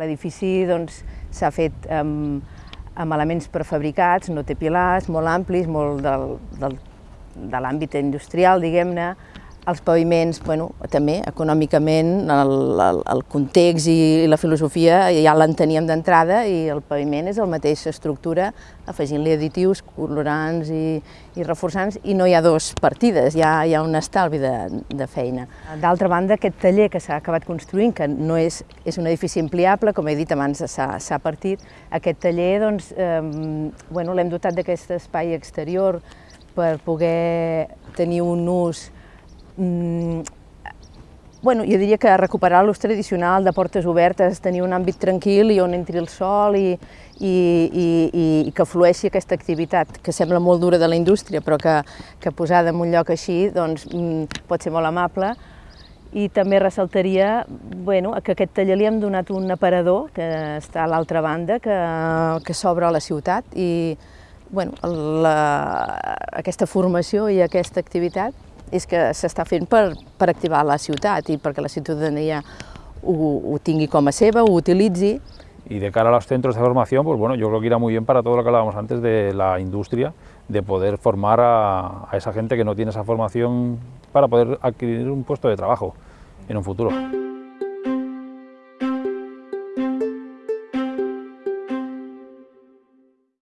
L'edifici doncs, s'ha fet amb, amb elements prefabricats, no té pilars, molt amplis, molt del, del, de l'àmbit industrial, diguem-ne, els paviments, bueno, també econòmicament, el, el, el context i la filosofia ja l'enteníem d'entrada i el paviment és la mateixa estructura, afegint-li additius, colorants i, i reforçants, i no hi ha dos partides, hi ha, hi ha un estalvi de, de feina. D'altra banda, aquest taller que s'ha acabat construint, que no és, és un edifici ampliable, com he dit abans s'ha partit, aquest taller doncs, eh, bueno, l'hem dotat d'aquest espai exterior per poder tenir un ús mm, bueno, jo diria que recuperar l'ús tradicional de portes obertes, tenir un àmbit tranquil i on entri el sol i, i, i, i que flueixi aquesta activitat, que sembla molt dura de la indústria, però que, que posada en un lloc així doncs, mm, pot ser molt amable. I també ressaltaria bueno, que a aquest taller li hem donat un aparador que està a l'altra banda, que, que s'obre a la ciutat i bueno, la, aquesta formació i aquesta activitat és que s'està fent per, per activar la ciutat i perquè la ciutadania ho, ho tingui com a seva, ho utilitzi. Y de cara a los centros de formación, pues bueno, yo creo que irá muy bien para todo lo que hablábamos antes de la industria, de poder formar a, a esa gente que no tiene esa formación para poder adquirir un puesto de trabajo en un futuro.